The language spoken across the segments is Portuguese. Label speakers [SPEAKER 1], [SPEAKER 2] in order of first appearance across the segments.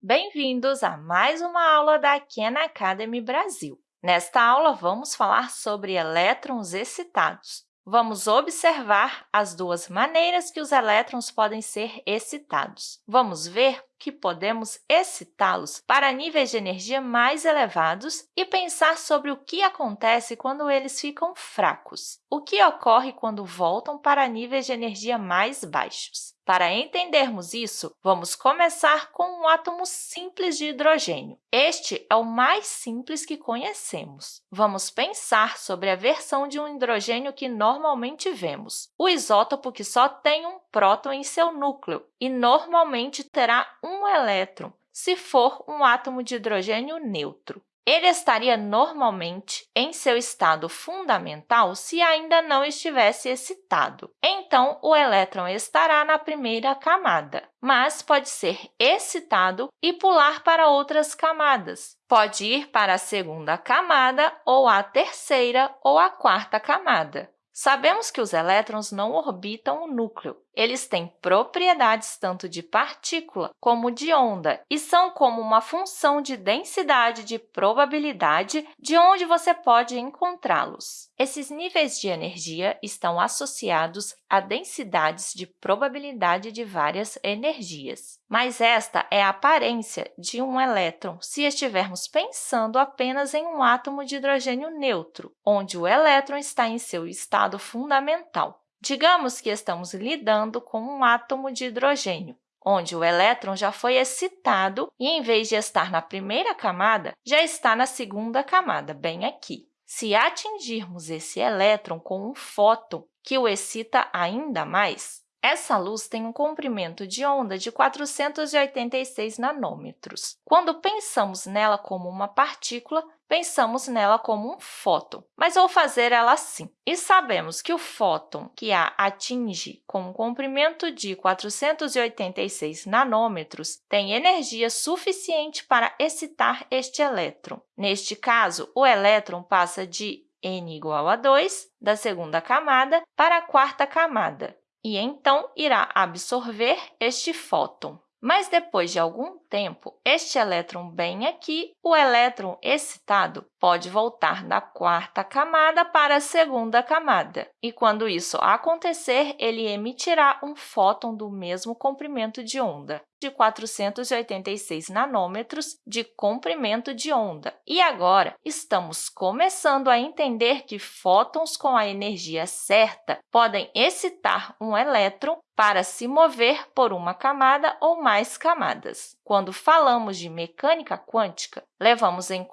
[SPEAKER 1] Bem-vindos a mais uma aula da Khan Academy Brasil. Nesta aula, vamos falar sobre elétrons excitados. Vamos observar as duas maneiras que os elétrons podem ser excitados. Vamos ver que podemos excitá-los para níveis de energia mais elevados e pensar sobre o que acontece quando eles ficam fracos. O que ocorre quando voltam para níveis de energia mais baixos? Para entendermos isso, vamos começar com um átomo simples de hidrogênio. Este é o mais simples que conhecemos. Vamos pensar sobre a versão de um hidrogênio que normalmente vemos, o isótopo que só tem um próton em seu núcleo e normalmente terá um elétron, se for um átomo de hidrogênio neutro. Ele estaria normalmente em seu estado fundamental se ainda não estivesse excitado. Então, o elétron estará na primeira camada, mas pode ser excitado e pular para outras camadas. Pode ir para a segunda camada, ou a terceira ou a quarta camada. Sabemos que os elétrons não orbitam o núcleo. Eles têm propriedades tanto de partícula como de onda e são como uma função de densidade de probabilidade de onde você pode encontrá-los. Esses níveis de energia estão associados a densidades de probabilidade de várias energias. Mas esta é a aparência de um elétron se estivermos pensando apenas em um átomo de hidrogênio neutro, onde o elétron está em seu estado fundamental. Digamos que estamos lidando com um átomo de hidrogênio, onde o elétron já foi excitado e, em vez de estar na primeira camada, já está na segunda camada, bem aqui. Se atingirmos esse elétron com um fóton que o excita ainda mais, essa luz tem um comprimento de onda de 486 nanômetros. Quando pensamos nela como uma partícula, pensamos nela como um fóton, mas vou fazer ela assim. E sabemos que o fóton que a atinge com um comprimento de 486 nanômetros tem energia suficiente para excitar este elétron. Neste caso, o elétron passa de n igual a 2, da segunda camada, para a quarta camada, e então irá absorver este fóton. Mas depois de algum tempo, este elétron bem aqui, o elétron excitado, pode voltar da quarta camada para a segunda camada. E quando isso acontecer, ele emitirá um fóton do mesmo comprimento de onda de 486 nanômetros de comprimento de onda. E agora, estamos começando a entender que fótons com a energia certa podem excitar um elétron para se mover por uma camada ou mais camadas. Quando falamos de mecânica quântica, levamos em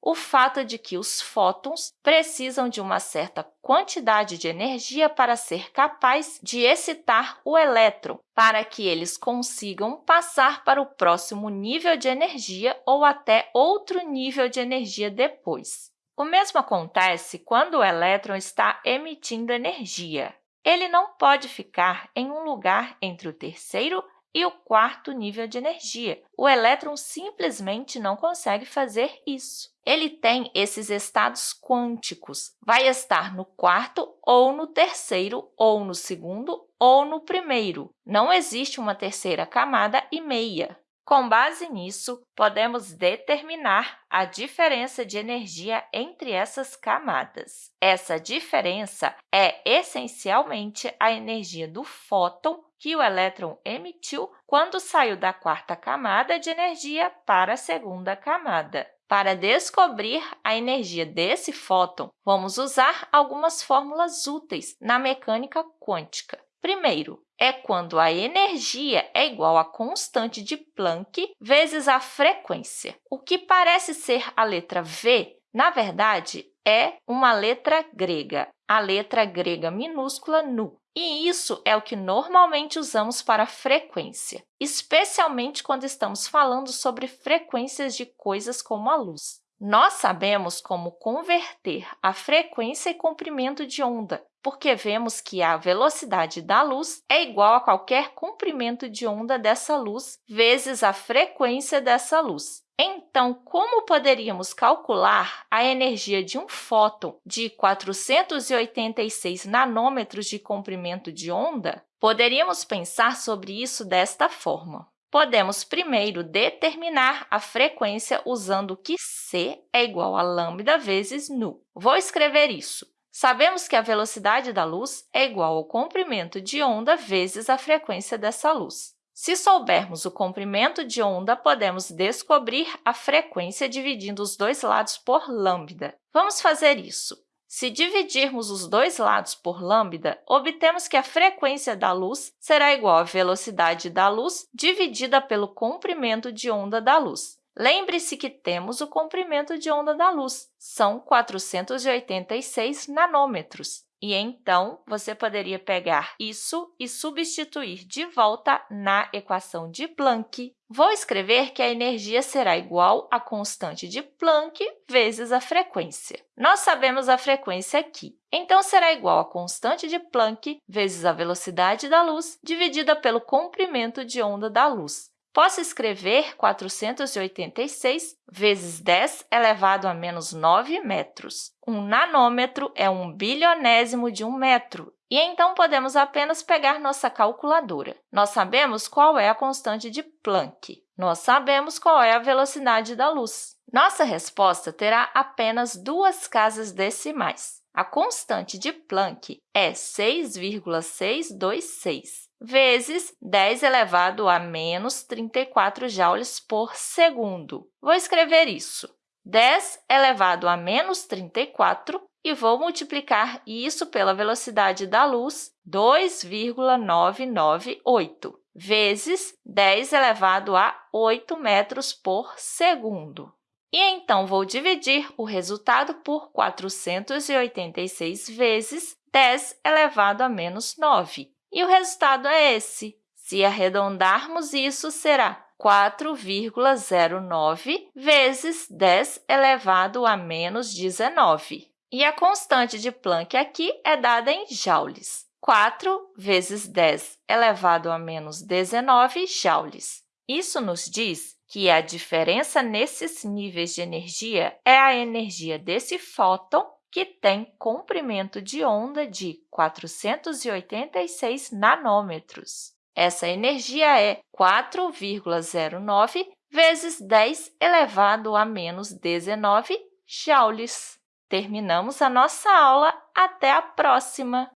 [SPEAKER 1] o fato de que os fótons precisam de uma certa quantidade de energia para ser capaz de excitar o elétron, para que eles consigam passar para o próximo nível de energia ou até outro nível de energia depois. O mesmo acontece quando o elétron está emitindo energia. Ele não pode ficar em um lugar entre o terceiro e o quarto nível de energia. O elétron simplesmente não consegue fazer isso. Ele tem esses estados quânticos. Vai estar no quarto ou no terceiro, ou no segundo ou no primeiro. Não existe uma terceira camada e meia. Com base nisso, podemos determinar a diferença de energia entre essas camadas. Essa diferença é essencialmente a energia do fóton que o elétron emitiu quando saiu da quarta camada de energia para a segunda camada. Para descobrir a energia desse fóton, vamos usar algumas fórmulas úteis na mecânica quântica. Primeiro, é quando a energia é igual à constante de Planck vezes a frequência. O que parece ser a letra V, na verdade, é uma letra grega, a letra grega minúscula nu. E isso é o que normalmente usamos para frequência, especialmente quando estamos falando sobre frequências de coisas como a luz. Nós sabemos como converter a frequência e comprimento de onda, porque vemos que a velocidade da luz é igual a qualquer comprimento de onda dessa luz vezes a frequência dessa luz. Então, como poderíamos calcular a energia de um fóton de 486 nanômetros de comprimento de onda? Poderíamos pensar sobre isso desta forma. Podemos primeiro determinar a frequência usando que c é igual a lambda vezes nu. Vou escrever isso. Sabemos que a velocidade da luz é igual ao comprimento de onda vezes a frequência dessa luz. Se soubermos o comprimento de onda, podemos descobrir a frequência dividindo os dois lados por lambda. Vamos fazer isso. Se dividirmos os dois lados por lambda, obtemos que a frequência da luz será igual à velocidade da luz dividida pelo comprimento de onda da luz. Lembre-se que temos o comprimento de onda da luz, são 486 nanômetros. E então, você poderia pegar isso e substituir de volta na equação de Planck. Vou escrever que a energia será igual à constante de Planck vezes a frequência. Nós sabemos a frequência aqui, então será igual à constante de Planck vezes a velocidade da luz dividida pelo comprimento de onda da luz. Posso escrever 486 vezes 10 elevado a menos 9 metros. Um nanômetro é um bilionésimo de um metro, e então podemos apenas pegar nossa calculadora. Nós sabemos qual é a constante de Planck. Nós sabemos qual é a velocidade da luz. Nossa resposta terá apenas duas casas decimais. A constante de Planck é 6,626 vezes 10 elevado a menos 34 joules por segundo. Vou escrever isso. 10 elevado a menos 34 e vou multiplicar isso pela velocidade da luz, 2,998, vezes 10 elevado a 8 metros por segundo. E então, vou dividir o resultado por 486 vezes 10 elevado a menos 9. E o resultado é esse. Se arredondarmos, isso será 4,09 vezes 10 elevado a menos 19. E a constante de Planck aqui é dada em joules. 4 vezes 10 elevado a menos 19 joules. Isso nos diz que a diferença nesses níveis de energia é a energia desse fóton que tem comprimento de onda de 486 nanômetros. Essa energia é 4,09 vezes 10 elevado a menos 19 joules. Terminamos a nossa aula. Até a próxima!